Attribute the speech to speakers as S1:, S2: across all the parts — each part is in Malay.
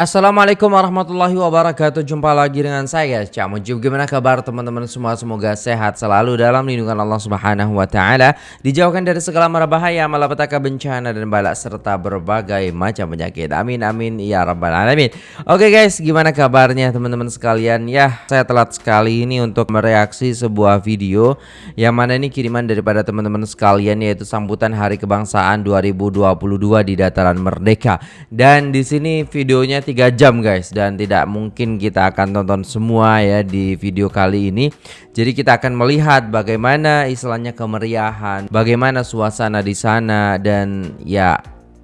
S1: Assalamualaikum warahmatullahi wabarakatuh. Jumpa lagi dengan saya Cak Mujib Gimana kabar teman-teman semua? Semoga sehat selalu dalam lindungan Allah subhanahu wa ta'ala. Dijauhkan dari segala mara bahaya Malapetaka bencana dan balak Serta berbagai macam penyakit. Amin amin Ya rabbal alamin. Oke guys gimana kabarnya teman-teman sekalian? Ya saya telat sekali ini untuk mereaksi sebuah video Yang mana ini kiriman daripada teman-teman sekalian Yaitu sambutan hari kebangsaan 2022 di dataran merdeka. Dan di sini videonya 3 jam guys dan tidak mungkin kita akan tonton semua ya di video kali ini. Jadi kita akan melihat bagaimana istilahnya kemeriahan, bagaimana suasana di sana dan ya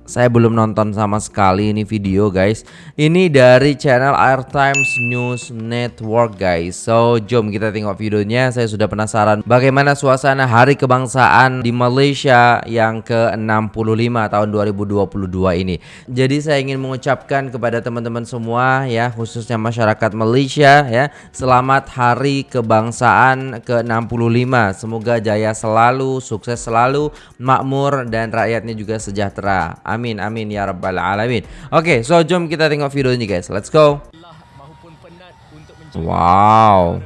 S1: saya belum nonton sama sekali ini video guys. Ini dari channel Air Times News Network guys. So jom kita tengok videonya. Saya sudah penasaran bagaimana suasana hari kebangsaan di Malaysia yang ke-65 tahun 2022 ini. Jadi saya ingin mengucapkan kepada teman-teman semua ya Khususnya masyarakat Malaysia ya Selamat hari kebangsaan ke-65. Semoga jaya selalu, sukses selalu, makmur dan rakyatnya juga sejahtera. Amin Amin amin ya rabbal alamin. Oke, okay, so jom kita tengok video ini guys. Let's go. Wow.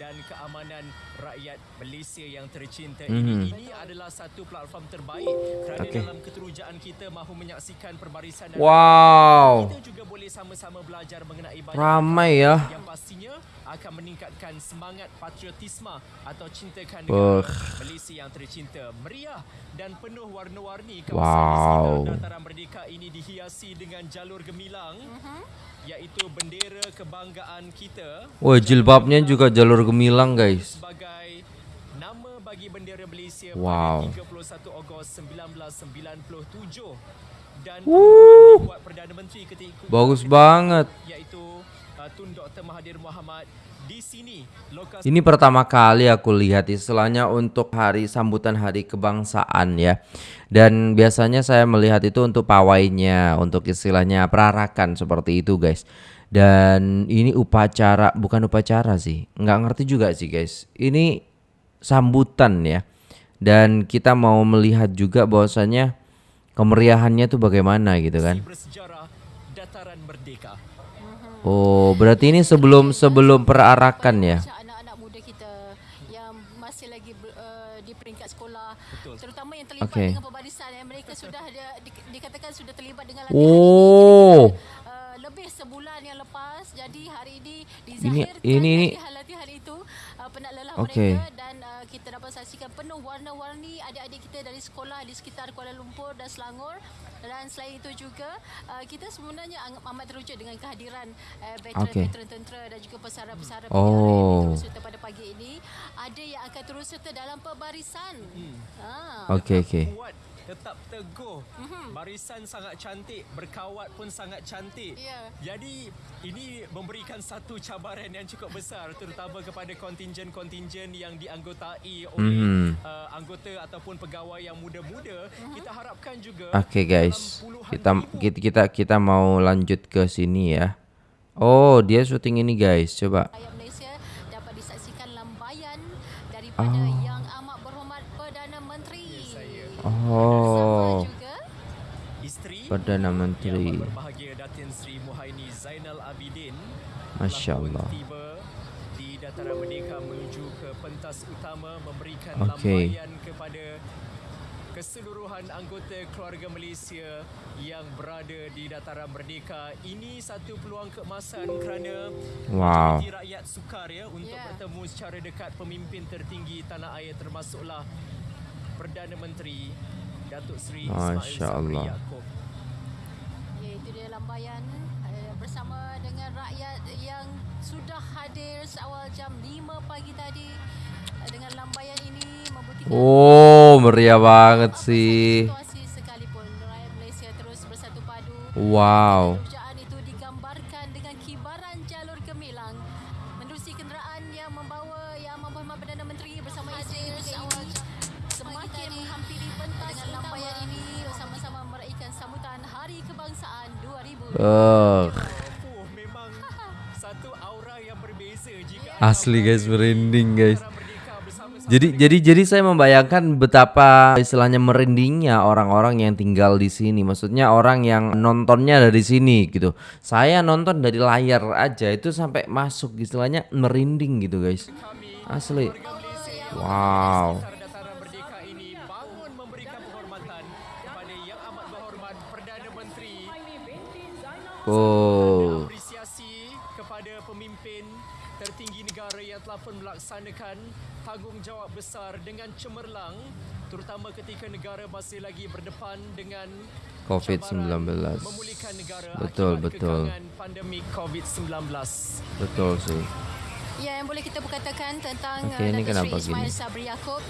S1: Dan keamanan rakyat Malaysia yang tercinta mm -hmm. ini adalah satu platform terbaik kerana okay. dalam keterujaan kita mahu menyaksikan perbarisan wow. kita juga boleh sama-sama belajar mengenai banyak ramai ya yang pastinya akan meningkatkan semangat patriotisme atau cintakan negara uh. Malaysia yang tercinta. Meriah dan penuh warna-warni kawasan wow. dataran merdeka ini dihiasi dengan jalur gemilang uh-huh. iaitu bendera kebanggaan kita. Wah, jilbabnya juga jalur gemilang, guys. Sebagai nama bagi bendera Malaysia wow. pada 31 Ogos 1997 dan buat Perdana Menteri ketika Bagus banget. Iaitu Tun Dr Mahathir Mohamad di sini lokasi Ini pertama kali aku lihat istilahnya untuk hari sambutan hari kebangsaan ya. Dan biasanya saya melihat itu untuk pawainya, untuk istilahnya perarakan seperti itu guys. Dan ini upacara bukan upacara sih. nggak ngerti juga sih guys. Ini sambutan ya. Dan kita mau melihat juga bahwasanya kemeriahannya tuh bagaimana gitu kan. dataran merdeka Oh, berarti ini sebelum sebelum perarakan ya? Anak-anak muda kita yang masih lagi uh, di peringkat sekolah, Betul. terutama yang terlibat okay. dengan pembarisan yang mereka sudah di, dikatakan sudah terlibat dengan latihan oh. uh, lebih sebulan yang lepas. Jadi hari ini dizahirkan ini, ini, latihan-latihan itu uh, penat lelah okay. mereka dan uh, kita dapat saksikan penuh warna-warni kita dari sekolah di sekitar Kuala Lumpur dan Selangor dan selain itu juga uh, kita sebenarnya amat teruja dengan kehadiran uh, veteran-veteran okay. tentera dan juga pesara-pesara oh. yang terus pada pagi ini ada yang akan terus serta dalam pembarisan. Hmm. Ha. Okey okey tetap teguh. Mm-hmm. Barisan sangat cantik, berkawat pun sangat cantik. Yeah. Jadi ini memberikan satu cabaran yang cukup besar terutama kepada kontingen-kontingen yang dianggotai oleh mm-hmm. uh, anggota ataupun pegawai yang muda-muda. Mm-hmm. Kita harapkan juga Okay guys. Kita kita kita kita mau lanjut ke sini ya. Oh, dia syuting ini guys. Coba. Malaysia dapat disaksikan lambayan daripada oh. Oh. Perdana Menteri. Masya Allah. Okay. keseluruhan anggota keluarga Malaysia yang berada di dataran merdeka ini satu peluang keemasan kerana wow. rakyat sukar ya untuk yeah. bertemu secara dekat pemimpin tertinggi tanah air termasuklah Perdana Menteri Datuk Seri Masya Allah. Ya, itu dia lambaian uh, bersama dengan rakyat yang sudah hadir seawal jam 5 pagi tadi uh, dengan lambaian ini membuktikan Oh, meriah banget sih. Wow. Oh. Asli guys merinding guys. Jadi jadi jadi saya membayangkan betapa istilahnya merindingnya orang-orang yang tinggal di sini. Maksudnya orang yang nontonnya dari sini gitu. Saya nonton dari layar aja itu sampai masuk istilahnya merinding gitu guys. Asli. Wow. Oh.
S2: apresiasi kepada pemimpin tertinggi negara yang telah pun melaksanakan tanggungjawab besar dengan cemerlang terutama ketika negara masih lagi berdepan dengan
S1: COVID-19.
S2: cabaran memulihkan negara
S1: Betul, betul.
S2: pandemik COVID-19.
S1: Betul sih.
S3: Ya, yang boleh kita berkatakan tentang okay,
S1: ini
S3: Datuk Seri Ismail? Sabri Yaakob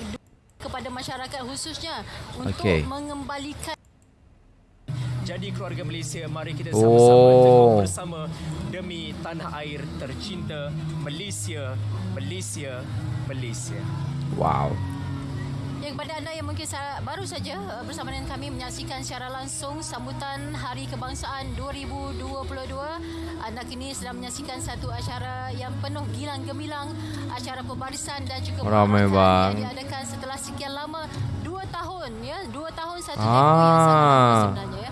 S3: kepada masyarakat khususnya untuk
S1: Okey.
S3: mengembalikan
S2: Jadi keluarga Malaysia, mari kita
S1: Oh.
S2: sama-sama teguh bersama demi tanah air tercinta Malaysia, Malaysia, Malaysia.
S1: Wow.
S3: Ya, kepada anda yang mungkin baru saja uh, bersama dengan kami menyaksikan secara langsung sambutan Hari Kebangsaan 2022. Anda kini sedang menyaksikan satu acara yang penuh gilang gemilang, acara pembarisan dan juga
S1: Ramai bang.
S3: yang diadakan setelah sekian lama, dua tahun ya, dua tahun satu
S1: Ah.
S3: yang sangat sebenarnya ya.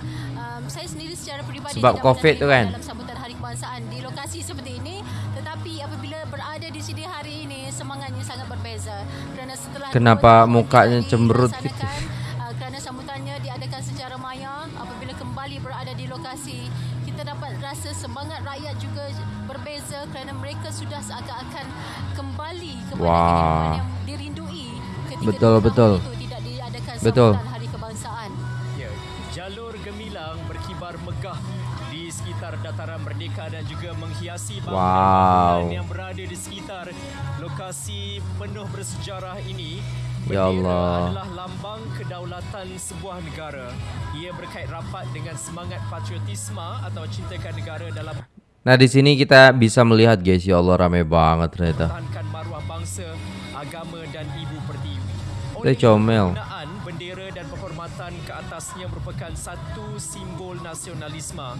S1: Sebab COVID tu kan?
S3: dalam sambutan Hari Kebangsaan di lokasi seperti ini tetapi apabila berada di sini hari ini semangatnya sangat berbeza kerana setelah
S1: Kenapa mukanya cemberut
S3: dilaksanakan, uh, kerana sambutannya diadakan secara maya apabila kembali berada di lokasi kita dapat rasa semangat rakyat juga berbeza kerana mereka sudah seakan-akan kembali kepada kehidupan yang dirindui ketika
S1: Betul, betul.
S3: itu tidak diadakan
S1: Betul. Wow.
S2: yang berada di sekitar lokasi penuh bersejarah ini.
S1: Ya Allah.
S2: adalah lambang kedaulatan sebuah negara. Ia berkait rapat dengan semangat patriotisme atau cintakan negara dalam
S1: Nah di sini kita bisa melihat guys, ya Allah ramai banget ternyata.
S2: maruah bangsa, agama dan ibu pertiwi.
S1: Dia comel.
S2: penggunaan bendera dan penghormatan ke atasnya merupakan satu simbol nasionalisme.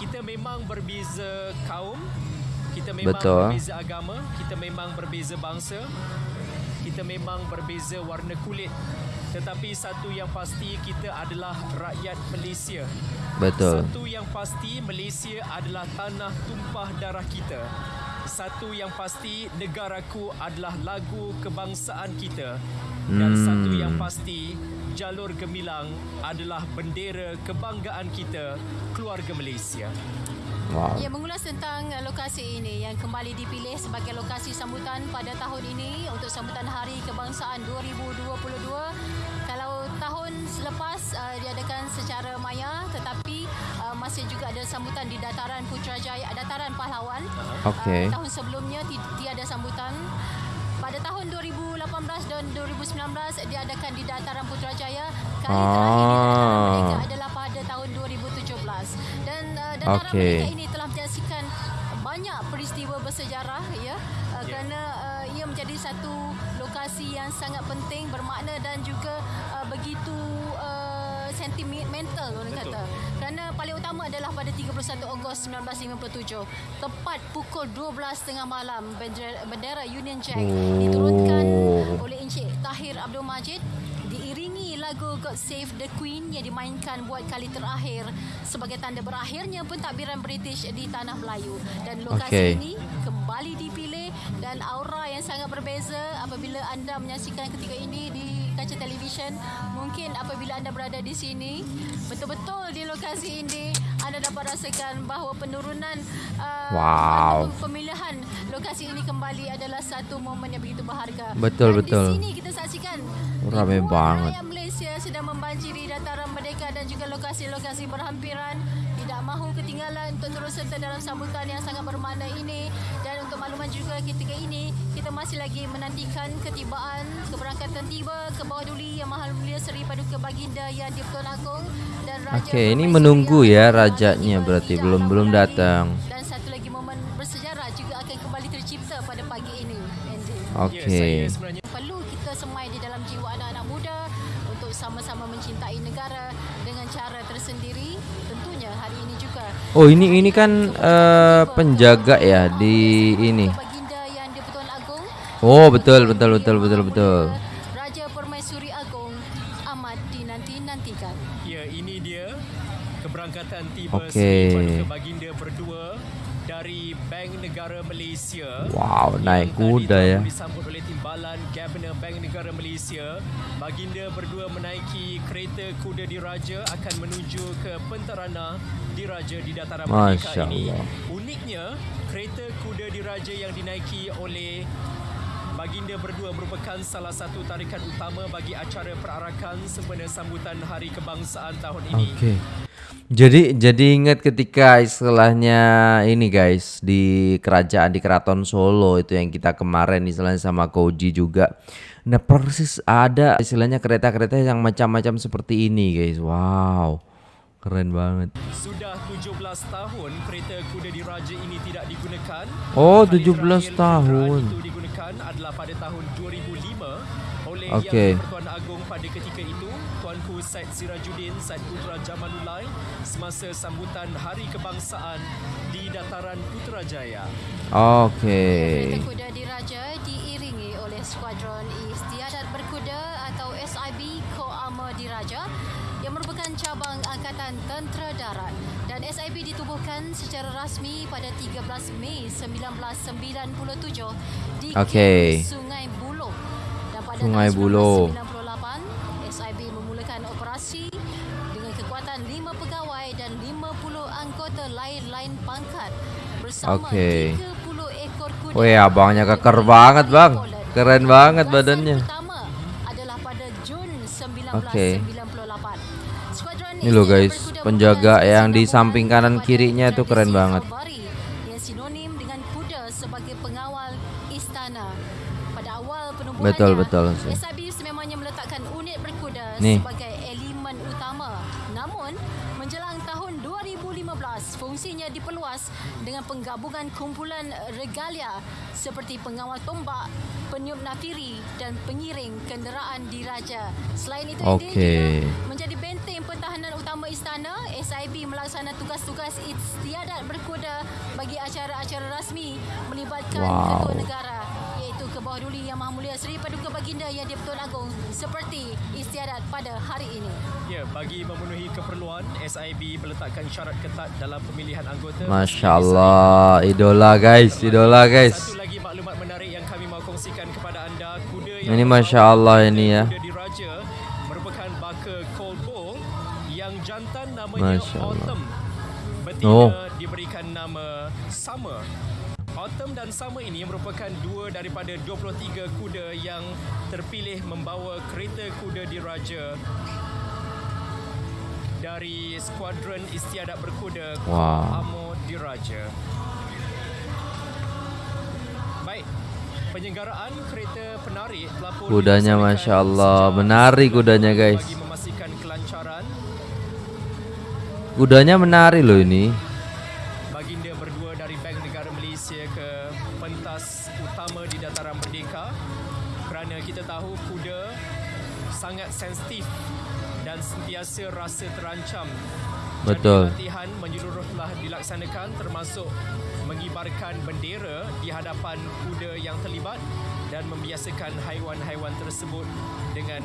S2: Kita memang berbeza kaum, kita memang
S1: Betul.
S2: berbeza agama, kita memang berbeza bangsa, kita memang berbeza warna kulit. Tetapi satu yang pasti kita adalah rakyat Malaysia.
S1: Betul.
S2: Satu yang pasti Malaysia adalah tanah tumpah darah kita. Satu yang pasti negaraku adalah lagu kebangsaan kita. Dan
S1: Hmm.
S2: satu yang pasti jalur gemilang adalah bendera kebanggaan kita keluarga Malaysia.
S1: Wow.
S3: Ya, mengulas tentang lokasi ini yang kembali dipilih sebagai lokasi sambutan pada tahun ini untuk sambutan Hari Kebangsaan 2022. Kalau tahun selepas uh, diadakan secara maya tetapi uh, masih juga ada sambutan di dataran Putrajaya, dataran Pahlawan.
S1: Okey.
S3: Uh, tahun sebelumnya ti- tiada sambutan. Pada tahun 2018 dan 2019 diadakan di dataran Putrajaya. Kali terakhir di dataran
S1: Ah.
S3: Merdeka adalah pada tahun 2017 dan
S1: Okey.
S3: Merdeka ini telah menyaksikan banyak peristiwa bersejarah ya uh, kerana uh, ia menjadi satu lokasi yang sangat penting bermakna dan juga uh, begitu uh, sentimental orang
S2: Betul.
S3: kata kerana paling utama adalah pada 31 Ogos 1957 tepat pukul 12.30 malam bendera, bendera Union Jack
S1: Oh.
S3: diturunkan oleh Encik Tahir Abdul Majid lagu God Save the Queen yang dimainkan buat kali terakhir sebagai tanda berakhirnya pentadbiran British di tanah Melayu dan lokasi
S1: Okey.
S3: ini kembali dipilih dan aura yang sangat berbeza apabila anda menyaksikan ketika ini di kaca televisyen mungkin apabila anda berada di sini betul-betul di lokasi ini anda dapat rasakan bahawa penurunan uh,
S1: Wow.
S3: pemilihan lokasi ini kembali adalah satu momen yang begitu berharga
S1: Betul,
S3: dan
S1: betul.
S3: di sini kita saksikan
S1: Ramai banget.
S3: Malaysia sedang membanjiri dataran merdeka dan juga lokasi-lokasi berhampiran tidak mahu ketinggalan untuk terus serta dalam sambutan yang sangat bermakna ini dan untuk makluman juga ketika ini kita masih lagi menantikan ketibaan keberangkatan tiba ke bawah duli yang mahal mulia Seri Paduka Baginda yang di-Pertuan Agong dan Raja
S1: Okey, ini menunggu ya rajanya berarti
S3: tidak
S1: belum belum datang.
S3: dan satu lagi momen bersejarah juga akan kembali tercipta pada pagi ini.
S2: Ya,
S1: Okey.
S2: saya
S1: Oh, ini ini kan eh, penjaga ya di ini. Oh, betul betul betul betul betul.
S3: Raja Permaisuri Agong amat dinanti-nantikan.
S2: Ya, ini dia keberangkatan tiba
S1: Okey.
S2: Seri Paduka Baginda berdua dari Bank Negara Malaysia.
S1: Wow, naik kuda ya.
S2: Disambut oleh timbalan Gabenor Bank Negara Malaysia. Baginda berdua menaiki kereta kuda diraja akan menuju ke Pentarana diraja di dataran Merdeka ini. Uniknya, kereta kuda diraja yang dinaiki oleh Baginda berdua merupakan salah satu tarikan utama bagi acara perarakan sempena sambutan Hari Kebangsaan tahun ini.
S1: Oke. Jadi jadi ingat ketika istilahnya ini guys di kerajaan di Keraton Solo itu yang kita kemarin istilahnya sama Koji juga. Nah persis ada istilahnya kereta-kereta yang macam-macam seperti ini guys. Wow. Keren banget.
S2: Sudah 17 tahun kereta kuda diraja ini tidak digunakan.
S1: Oh,
S2: Kali
S1: 17
S2: terakhir
S1: tahun.
S2: itu digunakan adalah pada tahun 2005 oleh
S1: Okey.
S2: Yang Pertuan Agong pada ketika itu Tuanku Said Sirajuddin Said Putra Jamalulai semasa sambutan Hari Kebangsaan di dataran Putrajaya.
S1: Oke.
S3: Kereta kuda diraja diiringi oleh skuadron Istiadat Berkuda atau SIB Ko-Armor Diraja yang merupakan cabang Angkatan Tentera Darat SIB ditubuhkan secara rasmi pada 13 Mei 1997 di. Kem Sungai Buloh dan pada
S1: Sungai Buloh.
S3: 1998 SIB memulakan operasi dengan kekuatan 5 pegawai dan 50 anggota lain-lain pangkat bersama
S1: Okey.
S3: 30 ekor kuda.
S1: Weh, abangnya keker banget, Bang. Keren banget badannya.
S3: Pertama adalah pada Jun 1998.
S1: Okey. Ini loh, guys, penjaga yang di samping kanan kirinya itu keren banget. Betul, betul, sih.
S3: SIB sememangnya meletakkan unit berkuda
S1: Nih.
S3: sebagai elemen utama. Namun, menjelang tahun 2015, fungsinya diperluas dengan penggabungan kumpulan regalia seperti pengawal tombak, peniup nafiri dan pengiring kenderaan diraja. Selain itu,
S1: Okey.
S3: dia juga menjadi benteng pertahanan utama istana. SIB melaksana tugas-tugas istiadat berkuda bagi acara-acara rasmi melibatkan
S1: Wow.
S3: kedua negara iaitu ke bawah duli Yang Maha Mulia Seri Paduka Baginda Yang di-Pertuan Agong seperti istiadat pada hari ini.
S2: Ya, bagi memenuhi keperluan, SIB meletakkan syarat ketat dalam pemilihan anggota.
S1: Masya Allah, idola guys, idola guys. Ini Masya Allah ini ya. Masya Allah. Oh.
S2: diberikan nama Summer. Autumn dan Summer ini merupakan dua daripada 23 kuda yang terpilih membawa kereta kuda diraja dari skuadron istiadat berkuda
S1: Wow.
S2: Amo Diraja. Baik. Penyelenggaraan kereta penarik telah pun
S1: Kudanya
S2: dilaksanakan
S1: Masya Allah,
S2: sejak
S1: menari kudanya, guys. Kudanya menari loh ini.
S2: baginda berdua dari Bank Negara Malaysia ke pentas utama di Dataran Merdeka kerana kita tahu kuda sangat sensitif dan sentiasa rasa terancam.
S1: Betul.
S2: Jadi latihan menyeluruh dilaksanakan termasuk mengibarkan bendera di hadapan kuda yang terlibat dan membiasakan haiwan-haiwan tersebut dengan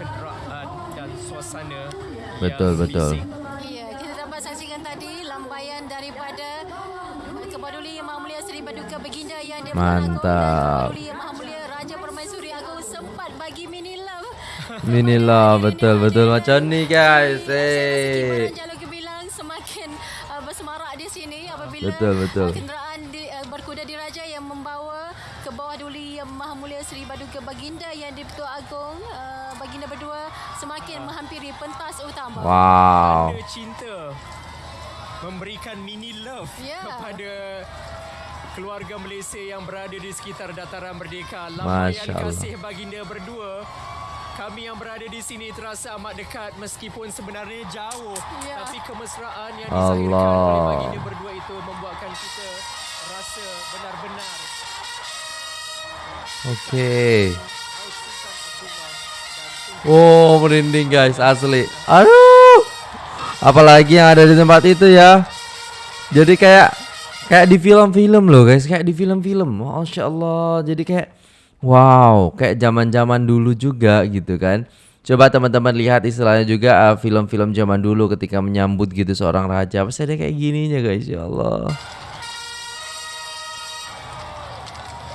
S2: kenderaan dan suasana
S1: Betul,
S2: yang
S1: betul.
S2: bising.
S3: Ya, kita dapat saksikan tadi lambaian daripada Kebaduli Yang Maha Mulia Seri Paduka Baginda yang di
S1: Mantap.
S3: Kebaduli Yang Maha Mulia Raja Permaisuri Agong sempat bagi mini love.
S1: Inilah betul betul macam ni guys.
S3: Hey.
S1: Eh.
S3: Jalur Semakin uh, bersemarak di sini apabila
S1: Betul, betul.
S3: Uh, kenderaan di, uh, berkuda diraja yang membawa ke bawah duli Yang Maha Mulia Seri Paduka Baginda yang di Pertua Agong uh, Baginda berdua semakin menghampiri pentas utama.
S1: Wow.
S2: Cinta memberikan mini love
S3: Ya.
S2: kepada keluarga Malaysia yang berada di sekitar dataran merdeka.
S1: Allah.
S2: kasih baginda berdua. Kami yang berada di sini terasa amat dekat meskipun sebenarnya jauh.
S3: Ya.
S2: Tapi kemesraan yang disahirkan
S1: Allah.
S2: oleh baginda berdua itu membuatkan kita rasa benar-benar
S1: Okey. Oh, merinding guys, asli. Aduh. Apalagi yang ada di tempat itu ya. Jadi kayak kayak di film-film loh guys, kayak di film-film. Masya Allah. Jadi kayak Wow, kayak zaman-zaman dulu juga gitu kan. Coba teman-teman lihat istilahnya juga uh, film-film zaman dulu ketika menyambut gitu seorang raja. Pasti ada kayak gininya guys, ya Allah.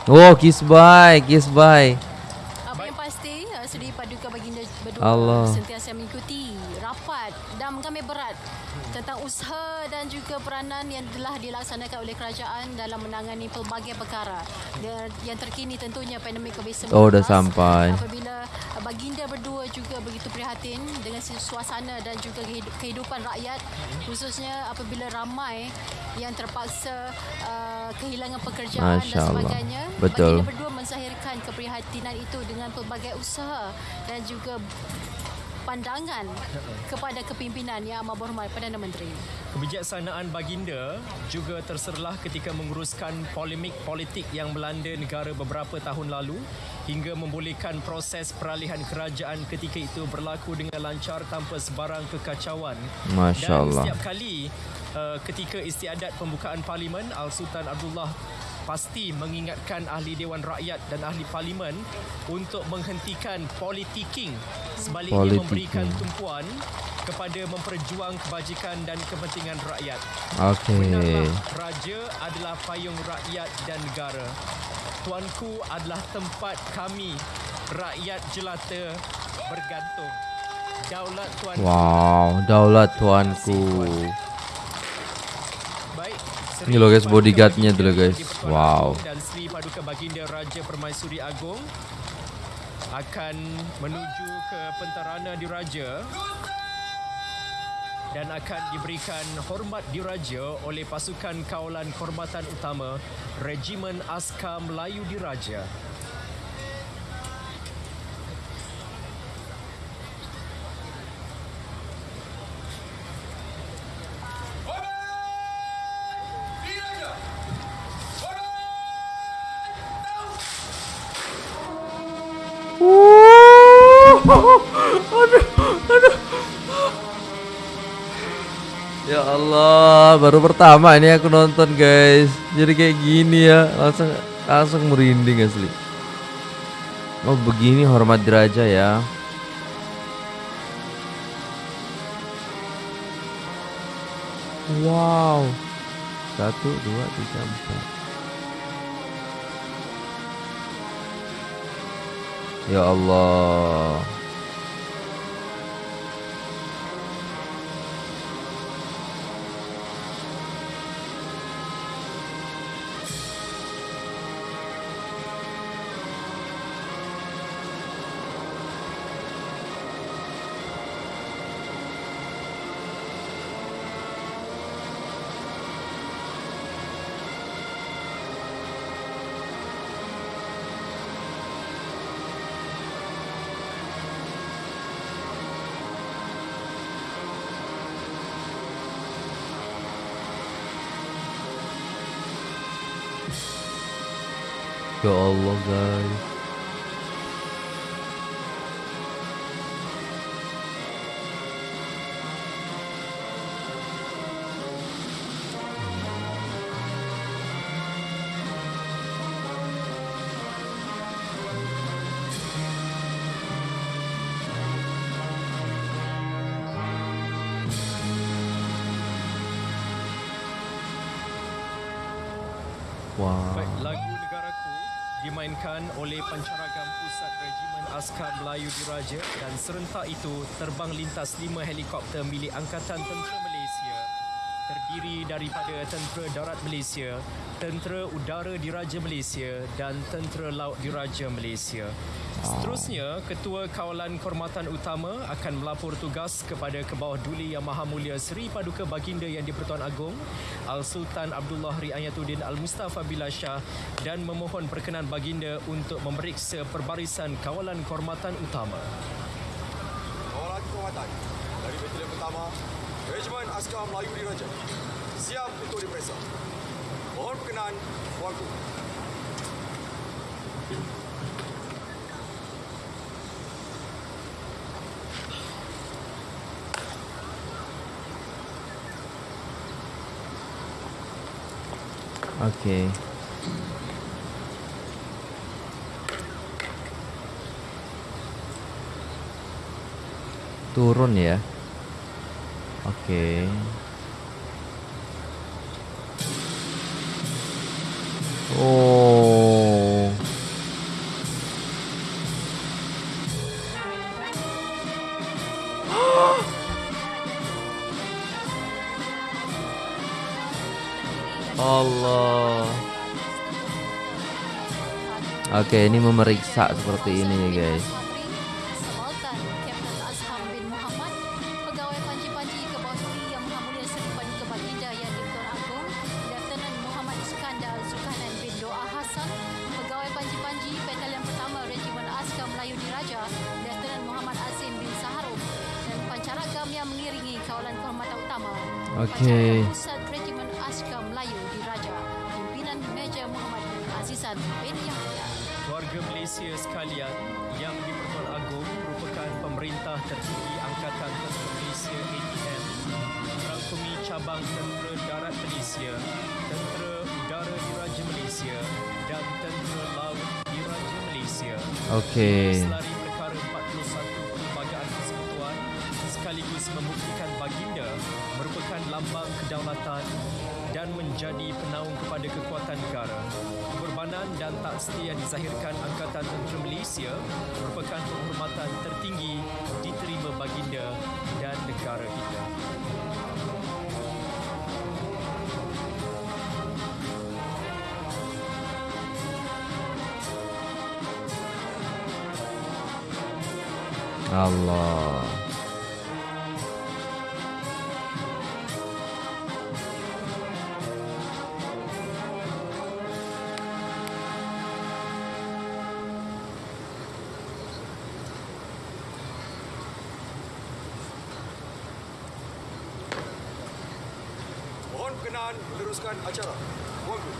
S1: Oh, kiss bye, kiss bye.
S3: Apa yang pasti uh, Seri Paduka Baginda berdua
S1: Allah.
S3: sentiasa mengikuti rapat dan kami tentang usaha dan juga peranan yang telah dilaksanakan oleh kerajaan dalam menangani pelbagai perkara. Yang terkini tentunya pandemik COVID-19.
S1: Oh, udah sampai.
S3: Apabila Baginda berdua juga begitu prihatin dengan suasana dan juga kehid- kehidupan rakyat khususnya apabila ramai yang terpaksa uh, kehilangan pekerjaan
S1: Masya
S3: dan
S1: Allah.
S3: sebagainya.
S1: Betul.
S3: Baginda berdua menzahirkan keprihatinan itu dengan pelbagai usaha dan juga pandangan kepada kepimpinan Yang Amat Berhormat Perdana Menteri.
S2: Kebijaksanaan baginda juga terserlah ketika menguruskan polemik politik yang melanda negara beberapa tahun lalu hingga membolehkan proses peralihan kerajaan ketika itu berlaku dengan lancar tanpa sebarang kekacauan.
S1: Masya
S2: Dan
S1: Allah.
S2: setiap kali uh, ketika istiadat pembukaan parlimen Al-Sultan Abdullah pasti mengingatkan ahli Dewan Rakyat dan ahli parlimen untuk menghentikan politiking sebaliknya
S1: Politiking.
S2: memberikan tumpuan kepada memperjuang kebajikan dan kepentingan rakyat.
S1: Oke.
S2: Benarlah raja adalah payung rakyat dan negara. Tuanku adalah tempat kami rakyat jelata bergantung. Daulat tuanku
S1: Wow, daulat tuanku.
S2: Baik.
S1: Ini loh guys, bodyguardnya tuh loh guys. Wow.
S2: Dan Sri Paduka Baginda Raja Permaisuri Agong akan menuju ke pentarana diraja dan akan diberikan hormat diraja oleh pasukan kawalan kehormatan utama Regimen Askar Melayu Diraja.
S1: Ya Allah, baru pertama ini aku nonton guys. Jadi kayak gini ya, langsung langsung merinding asli. Oh begini hormat diraja ya. Wow. Satu, dua, tiga, empat. Ya Allah. Ya Allah guys.
S2: Askar Melayu Diraja dan serentak itu terbang lintas lima helikopter milik Angkatan Tentera Malaysia terdiri daripada Tentera Darat Malaysia, Tentera Udara Diraja Malaysia dan Tentera Laut Diraja Malaysia. Seterusnya, Ketua Kawalan Kehormatan Utama akan melapor tugas kepada Kebawah Duli Yang Maha Mulia Seri Paduka Baginda Yang di-Pertuan Agong Al-Sultan Abdullah Riayatuddin Al-Mustafa Billah Shah dan memohon perkenan Baginda untuk memeriksa perbarisan Kawalan Kehormatan Utama.
S4: Kawalan kehormatan dari Batalion Pertama, Dewan Askar Melayu Diraja siap untuk diperiksa. Mohon berkenan, Wangku.
S1: Okay.
S3: Turun ya. Oke. Oh. Allah. Oke, ini memeriksa seperti ini ya guys.
S2: Malaysia.
S3: Oke.
S2: Selari perkara 41 Perlembagaan Persekutuan sekaligus membuktikan baginda merupakan lambang kedaulatan dan menjadi penaung kepada kekuatan negara. Pengorbanan dan tak setia dizahirkan Angkatan Tentera Malaysia merupakan penghormatan tertinggi diterima baginda dan negara kita.
S3: Allah.
S4: Meneruskan acara. Tuanku.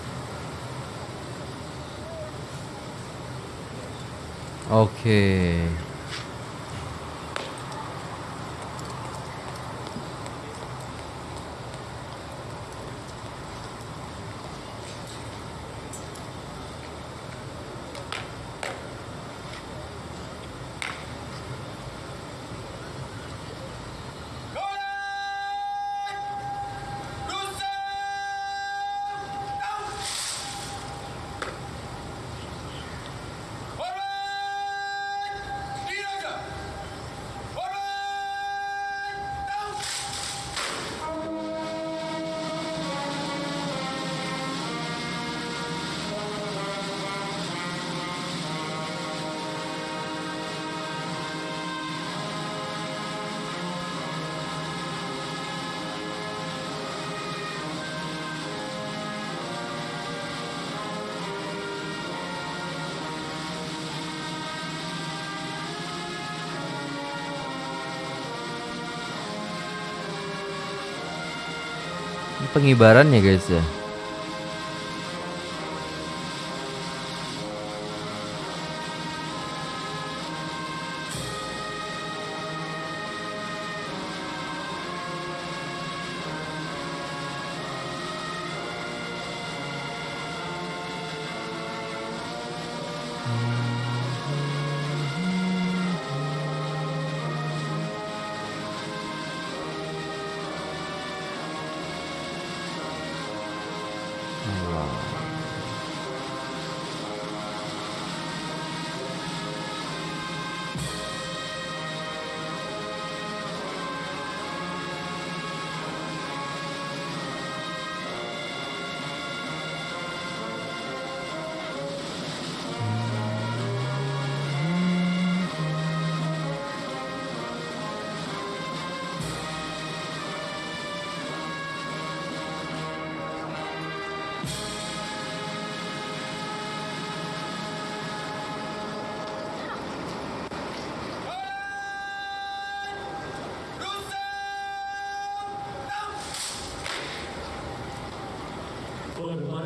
S3: Oke. Ini pengibaran ya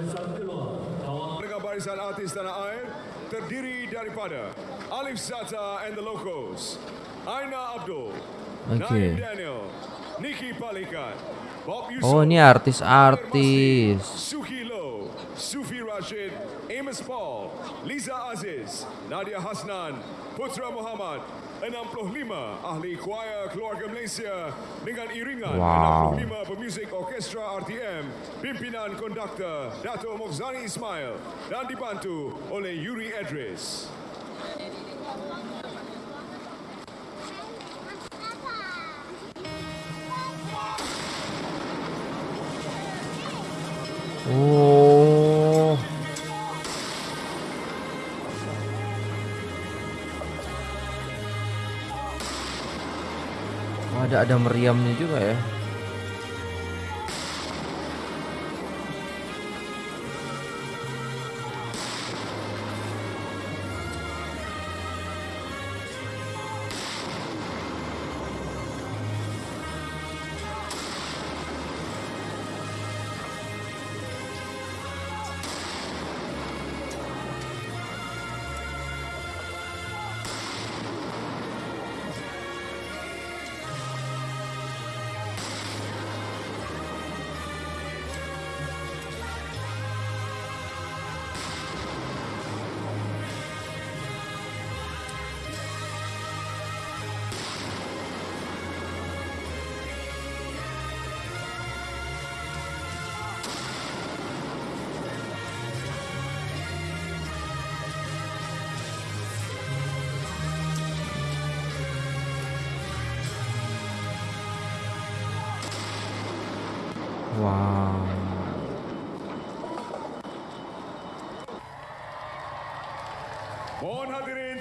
S3: guys ya.
S5: Pendengar barisan artis tanah air terdiri daripada Alif Zata and the Locos, Aina Abdul,
S3: Okey.
S5: Naim Daniel, Nikki Palikat, Bob Yusuf,
S3: Oh, ini artis-artis.
S5: Suki Low, Sufi Rashid, Amos Paul, Liza Aziz, Nadia Hasnan, Putra Muhammad, 65 ahli choir keluarga Malaysia dengan iringan
S1: Wow.
S5: 65 pemuzik orkestra RTM pimpinan konduktor Dato' Mokhzani Ismail dan dibantu oleh Yuri Edris.
S1: Ada ada meriamnya juga ya.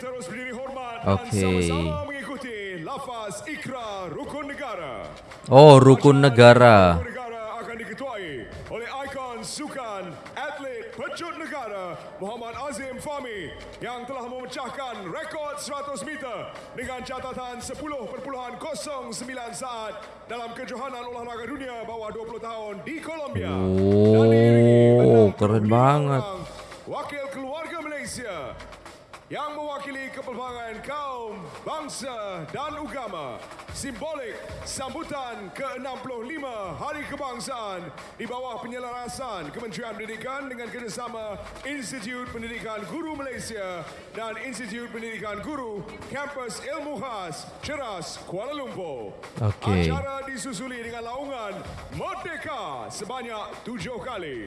S5: Terus berdiri hormat
S1: Okey.
S5: dan sama-sama mengikuti lafaz ikrar rukun negara.
S1: Oh, rukun negara.
S5: Rukun negara akan diketuai oleh ikon sukan atlet pecut negara Muhammad Azim Fahmi yang telah memecahkan rekod 100 meter dengan catatan 10.09 saat dalam kejohanan olahraga dunia bawah 20 tahun di Colombia.
S1: Oh,
S5: 65
S1: keren banget.
S5: Wakil yang mewakili kepelbagai kaum, bangsa dan agama. Simbolik sambutan ke-65 Hari Kebangsaan di bawah penyelarasan Kementerian Pendidikan dengan kerjasama Institut Pendidikan Guru Malaysia dan Institut Pendidikan Guru Kampus Ilmu Khas Ceras Kuala Lumpur.
S1: Okey.
S5: Acara disusuli dengan laungan Merdeka sebanyak tujuh kali.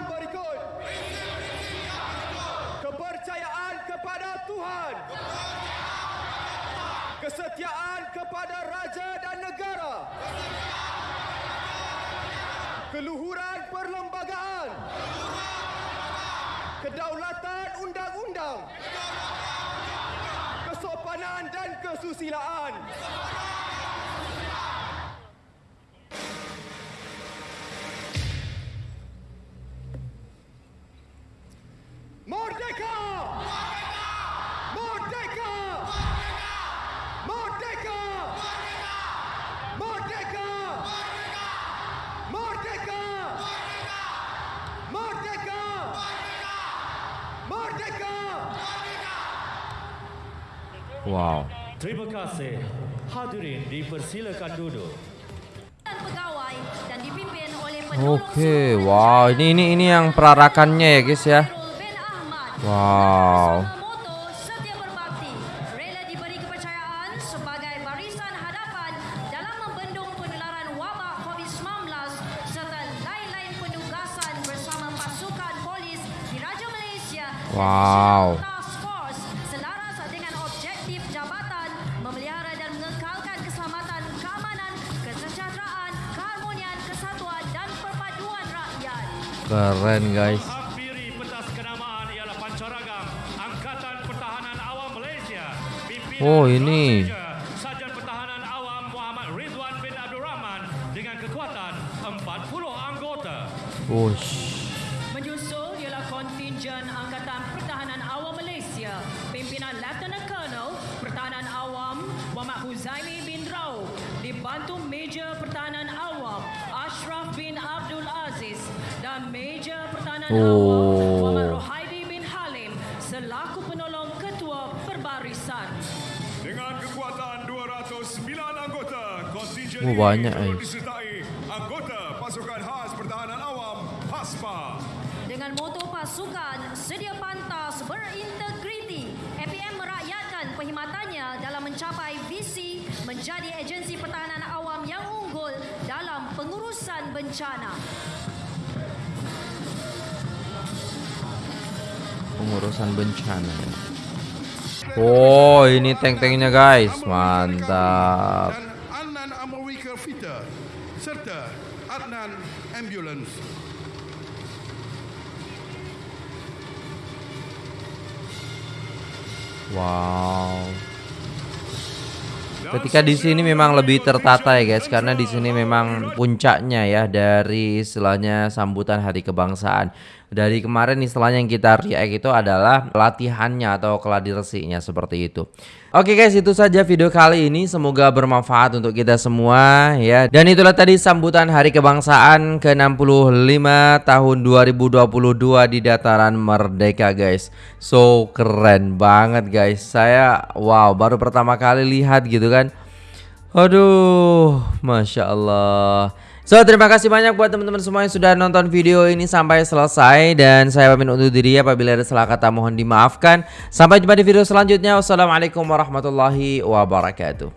S6: yang berikut. Kepercayaan kepada Tuhan. Kesetiaan kepada raja dan negara. Keluhuran perlembagaan. Kedaulatan undang-undang. Kesopanan dan kesusilaan. Merdeka! Merdeka! Merdeka! Merdeka! Merdeka! Merdeka! Merdeka!
S1: Wow.
S7: Terima kasih. Hadirin dipersilakan duduk.
S3: pegawai dan dipimpin oleh penolong
S1: Oke,
S3: Sultan
S1: wow. Ini ini ini yang perarakannya ya, guys ya. Wow.
S3: Bersama Malaysia.
S7: Pimpinan
S1: Oh, ini.
S7: Raja,
S1: Oh.
S8: Rohaidi bin Halim selaku penolong ketua perbarisan.
S5: Dengan kekuatan 209 anggota, kontingen
S1: Oh, banyak,
S5: ini
S1: eh.
S9: Pengurusan bencana.
S1: Oh, ini tank-tanknya guys. Mantap.
S10: serta Adnan Ambulance.
S1: Wow. Ketika di sini memang lebih tertata ya guys karena di sini memang puncaknya ya dari istilahnya sambutan hari kebangsaan. Dari kemarin istilahnya yang kita react itu adalah latihannya atau keladiresinya seperti itu. Oke guys, itu saja video kali ini. Semoga bermanfaat untuk kita semua ya. Dan itulah tadi sambutan Hari Kebangsaan ke-65 tahun 2022 di dataran Merdeka guys. So keren banget guys. Saya wow, baru pertama kali lihat gitu kan. Aduh, masya Allah. So terima kasih banyak buat teman-teman semua yang sudah nonton video ini sampai selesai dan saya pamit undur diri apabila ada salah kata mohon dimaafkan. Sampai jumpa di video selanjutnya. Wassalamualaikum warahmatullahi wabarakatuh.